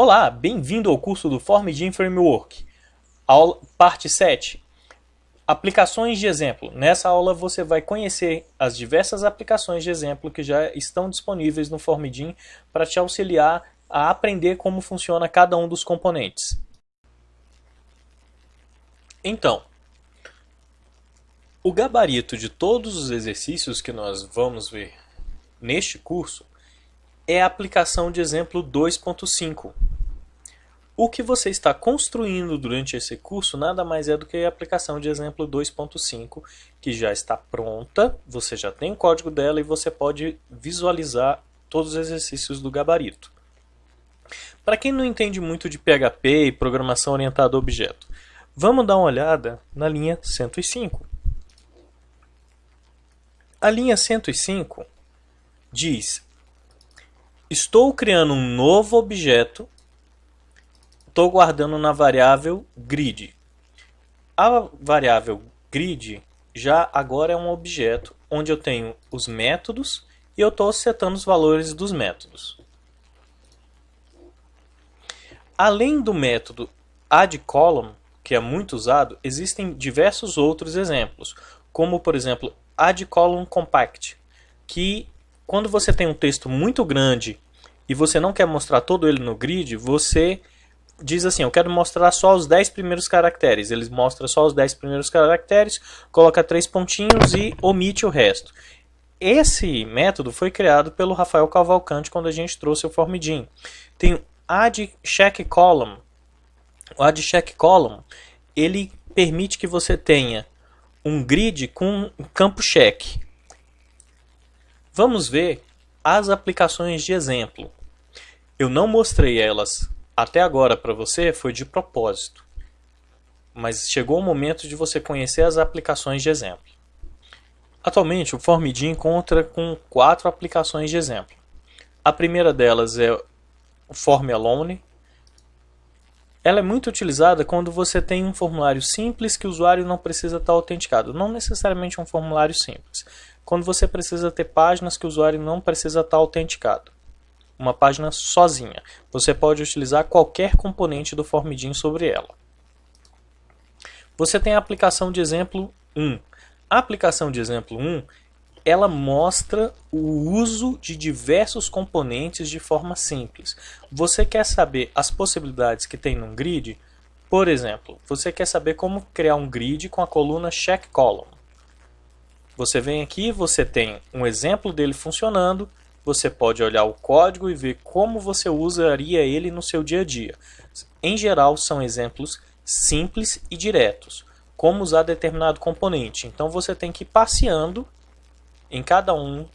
Olá, bem-vindo ao curso do FormGen Framework, aula, parte 7. Aplicações de exemplo. Nessa aula você vai conhecer as diversas aplicações de exemplo que já estão disponíveis no FormGen para te auxiliar a aprender como funciona cada um dos componentes. Então, o gabarito de todos os exercícios que nós vamos ver neste curso é a aplicação de exemplo 2.5. O que você está construindo durante esse curso nada mais é do que a aplicação de exemplo 2.5, que já está pronta, você já tem o código dela e você pode visualizar todos os exercícios do gabarito. Para quem não entende muito de PHP e programação orientada a objeto, vamos dar uma olhada na linha 105. A linha 105 diz Estou criando um novo objeto. Estou guardando na variável grid. A variável grid já agora é um objeto onde eu tenho os métodos e eu estou setando os valores dos métodos. Além do método addColumn, que é muito usado, existem diversos outros exemplos, como por exemplo addColumnCompact, que quando você tem um texto muito grande e você não quer mostrar todo ele no grid, você diz assim, eu quero mostrar só os 10 primeiros caracteres. Ele mostra só os 10 primeiros caracteres, coloca três pontinhos e omite o resto. Esse método foi criado pelo Rafael Cavalcante quando a gente trouxe o Formidin. Tem o add check column. O add check column, ele permite que você tenha um grid com um campo check. Vamos ver as aplicações de exemplo. Eu não mostrei elas até agora para você, foi de propósito. Mas chegou o momento de você conhecer as aplicações de exemplo. Atualmente, o Formidin encontra com quatro aplicações de exemplo. A primeira delas é o Form Alone. Ela é muito utilizada quando você tem um formulário simples que o usuário não precisa estar autenticado. Não necessariamente um formulário simples quando você precisa ter páginas que o usuário não precisa estar autenticado. Uma página sozinha. Você pode utilizar qualquer componente do Formidin sobre ela. Você tem a aplicação de exemplo 1. A aplicação de exemplo 1 ela mostra o uso de diversos componentes de forma simples. Você quer saber as possibilidades que tem num grid? Por exemplo, você quer saber como criar um grid com a coluna check column. Você vem aqui, você tem um exemplo dele funcionando, você pode olhar o código e ver como você usaria ele no seu dia a dia. Em geral, são exemplos simples e diretos. Como usar determinado componente. Então você tem que ir passeando em cada um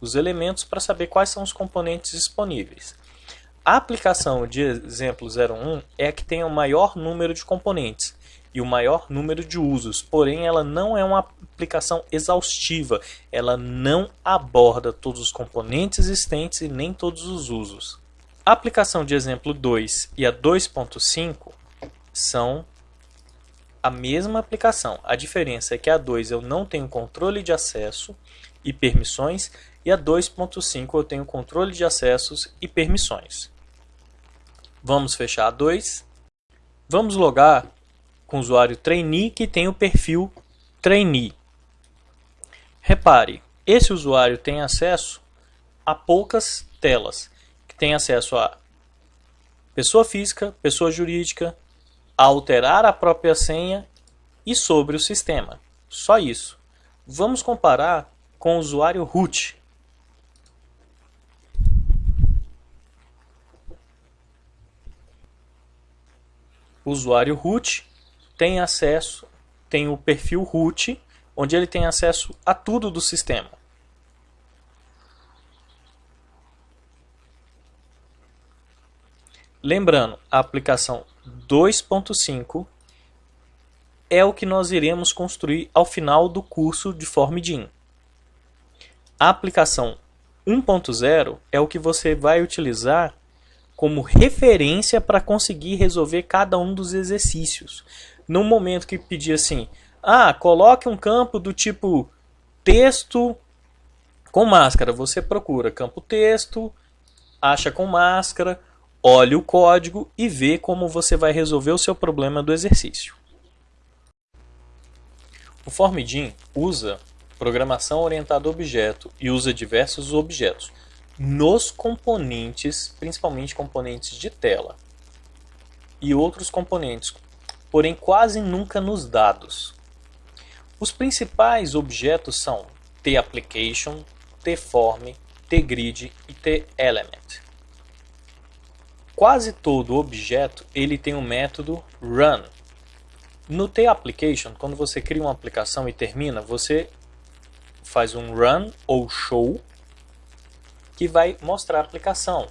dos elementos para saber quais são os componentes disponíveis. A aplicação de exemplo 01 é a que tem o maior número de componentes e o maior número de usos, porém ela não é uma aplicação exaustiva, ela não aborda todos os componentes existentes e nem todos os usos. A aplicação de exemplo 2 e a 2.5 são a mesma aplicação. A diferença é que a 2 eu não tenho controle de acesso e permissões e a 2.5 eu tenho controle de acessos e permissões. Vamos fechar a 2. Vamos logar com o usuário trainee que tem o perfil trainee. Repare, esse usuário tem acesso a poucas telas, que tem acesso a pessoa física, pessoa jurídica, a alterar a própria senha e sobre o sistema. Só isso. Vamos comparar com o usuário root. Usuário root tem acesso, tem o perfil root, onde ele tem acesso a tudo do sistema. Lembrando, a aplicação 2.5 é o que nós iremos construir ao final do curso de Formidin. A aplicação 1.0 é o que você vai utilizar como referência para conseguir resolver cada um dos exercícios no momento que pedir assim, ah, coloque um campo do tipo texto com máscara, você procura campo texto, acha com máscara, olhe o código e vê como você vai resolver o seu problema do exercício. O Formidin usa programação orientada a objeto e usa diversos objetos nos componentes, principalmente componentes de tela e outros componentes, porém quase nunca nos dados. Os principais objetos são TApplication, TForm, TGrid e TElement. Quase todo objeto ele tem o um método run. No TApplication, quando você cria uma aplicação e termina, você faz um run ou show que vai mostrar a aplicação.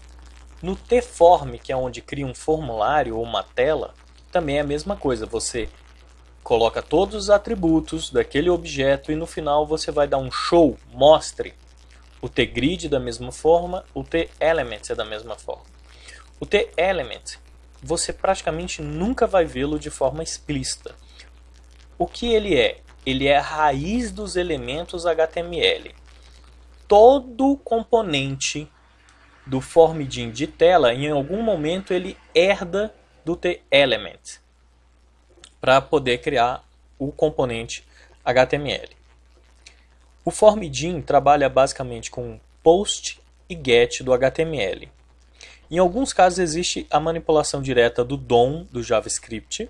No Tform, que é onde cria um formulário ou uma tela, também é a mesma coisa. Você coloca todos os atributos daquele objeto e no final você vai dar um show, mostre. O tGrid da mesma forma, o tElement é da mesma forma. O tElement, você praticamente nunca vai vê-lo de forma explícita. O que ele é? Ele é a raiz dos elementos HTML todo componente do Formidin de tela, em algum momento ele herda do TElement para poder criar o componente HTML. O Formidin trabalha basicamente com post e get do HTML. Em alguns casos existe a manipulação direta do DOM do JavaScript.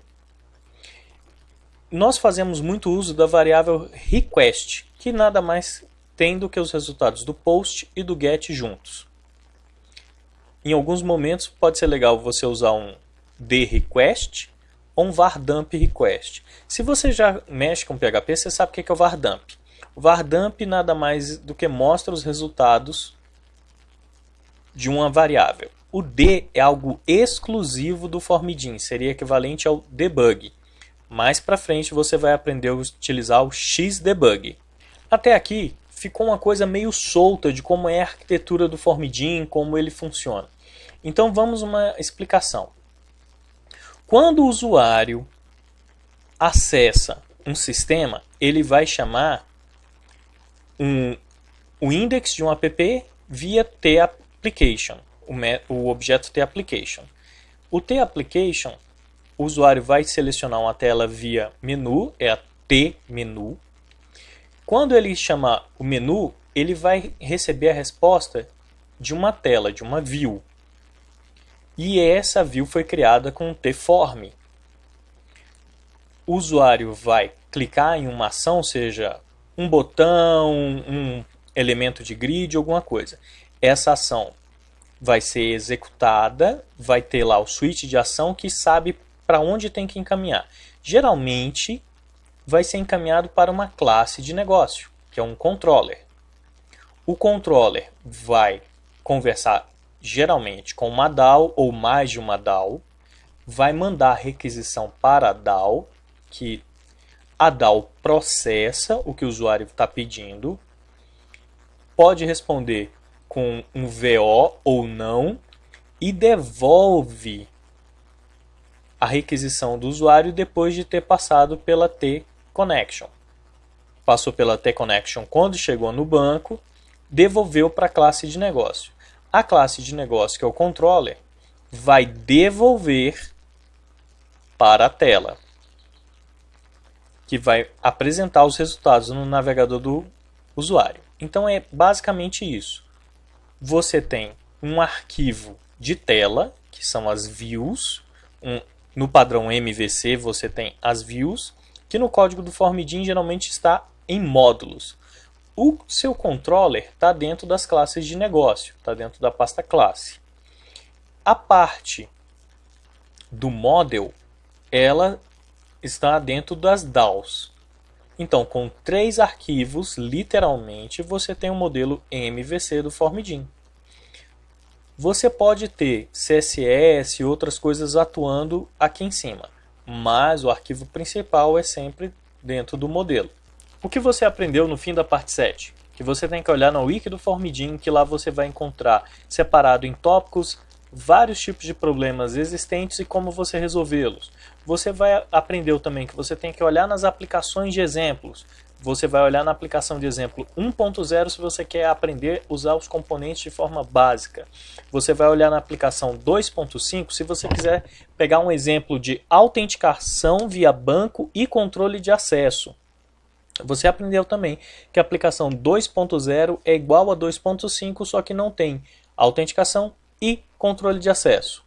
Nós fazemos muito uso da variável request, que nada mais tendo que os resultados do post e do get juntos. Em alguns momentos pode ser legal você usar um dRequest ou um vardump request. Se você já mexe com PHP, você sabe o que é o vardump. O vardump nada mais do que mostra os resultados de uma variável. O D é algo exclusivo do Formidin, seria equivalente ao debug. Mais para frente você vai aprender a utilizar o xdebug. Até aqui, ficou uma coisa meio solta de como é a arquitetura do Formidin, como ele funciona. Então vamos uma explicação. Quando o usuário acessa um sistema, ele vai chamar um, o index de um app via TApplication, o, o objeto TApplication. O TApplication, o usuário vai selecionar uma tela via menu, é a T-menu, quando ele chamar o menu, ele vai receber a resposta de uma tela, de uma view. E essa view foi criada com o tform. O usuário vai clicar em uma ação, seja um botão, um elemento de grid, alguma coisa. Essa ação vai ser executada, vai ter lá o switch de ação que sabe para onde tem que encaminhar. Geralmente, vai ser encaminhado para uma classe de negócio, que é um controller. O controller vai conversar geralmente com uma DAO ou mais de uma DAO, vai mandar requisição para a DAO, que a DAO processa o que o usuário está pedindo, pode responder com um VO ou não e devolve a requisição do usuário depois de ter passado pela T Connection. Passou pela T-Connection quando chegou no banco, devolveu para a classe de negócio. A classe de negócio, que é o controller, vai devolver para a tela, que vai apresentar os resultados no navegador do usuário. Então é basicamente isso. Você tem um arquivo de tela, que são as views. Um, no padrão MVC você tem as views que no código do Formidin geralmente está em módulos. O seu controller está dentro das classes de negócio, está dentro da pasta classe. A parte do model, ela está dentro das DAOs. Então, com três arquivos, literalmente, você tem um modelo MVC do Formidin. Você pode ter CSS e outras coisas atuando aqui em cima mas o arquivo principal é sempre dentro do modelo. O que você aprendeu no fim da parte 7? Que você tem que olhar no wiki do Formidin, que lá você vai encontrar separado em tópicos vários tipos de problemas existentes e como você resolvê-los. Você vai aprender também que você tem que olhar nas aplicações de exemplos, Você vai olhar na aplicação de exemplo 1.0 se você quer aprender a usar os componentes de forma básica. Você vai olhar na aplicação 2.5 se você quiser pegar um exemplo de autenticação via banco e controle de acesso. Você aprendeu também que a aplicação 2.0 é igual a 2.5, só que não tem autenticação e controle de acesso.